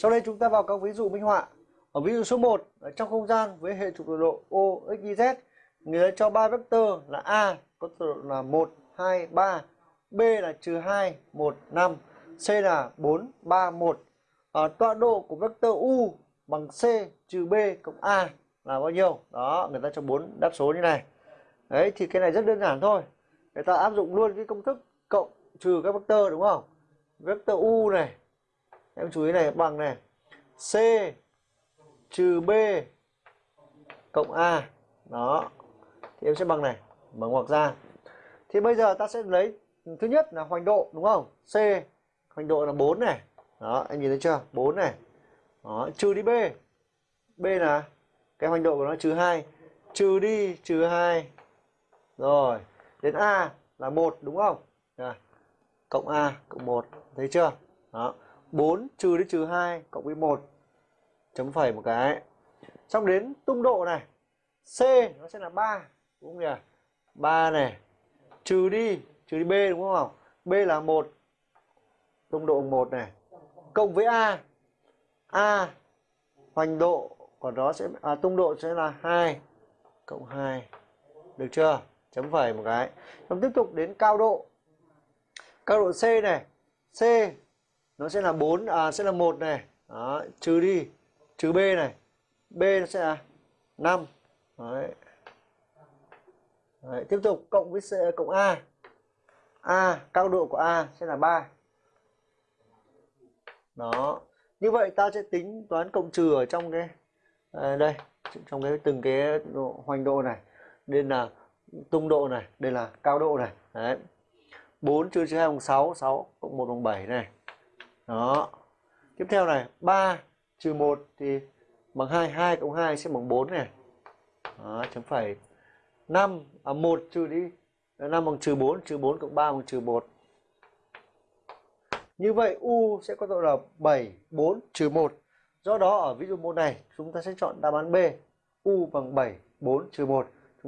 sau đây chúng ta vào các ví dụ minh họa. Ở ví dụ số 1 trong không gian với hệ trục tọa độ O x y z người ta cho ba vectơ là A có tọa độ là 1 2 3 B là trừ 2 1 5 C là 4 3 1 à, tọa độ của vectơ U bằng C trừ B cộng A là bao nhiêu? Đó người ta cho bốn đáp số như này. Đấy thì cái này rất đơn giản thôi. Người ta áp dụng luôn cái công thức cộng trừ các vectơ đúng không? Vectơ U này em chú ý này, bằng này. C trừ B cộng A. Đó. Thì em sẽ bằng này, mở ngoặc ra. Thì bây giờ ta sẽ lấy, thứ nhất là hoành độ, đúng không? C, hoành độ là 4 này. Đó, em nhìn thấy chưa? 4 này. Đó, trừ đi B. B là cái hoành độ của nó trừ 2 trừ đi, trừ 2 rồi, đến A là một, đúng không? Rồi. cộng A cộng 1 thấy chưa? Đó. 4 trừ đi trừ 2 cộng với 1 chấm phẩy một cái. Xong đến tung độ này C nó sẽ là 3 đúng không nhỉ? 3 này trừ đi trừ đi B đúng không? B là 1 tung độ 1 này cộng với A. A hoành độ của nó sẽ à, tung độ sẽ là 2 cộng 2 được chưa? Chấm phẩy một cái. Xong tiếp tục đến cao độ. Cao độ C này C nó sẽ là 4 à sẽ là 1 này. Đó, trừ đi trừ B này. B nó sẽ là 5 Đấy. Đấy, tiếp tục cộng với C, cộng A. A cao độ của A sẽ là 3 đó. Như vậy ta sẽ tính toán cộng trừ ở trong cái à, đây trong cái từng cái độ, hoành độ này. Nên là tung độ này đây là cao độ này. Đấy. 4 trừ 2 bằng 6 6 cộng 1 bằng 7 này đó. Tiếp theo này 3 trừ 1 thì bằng 2 2 cộng 2 sẽ bằng 4 này. Đó, chấm phẩy. 5 à 1 trừ đi. 5 bằng trừ 4 trừ 4 cộng 3 bằng trừ 1 như vậy U sẽ có độ là 7 4 trừ 1 do đó ở ví dụ môn này chúng ta sẽ chọn đáp án B. U bằng 7 4 trừ 1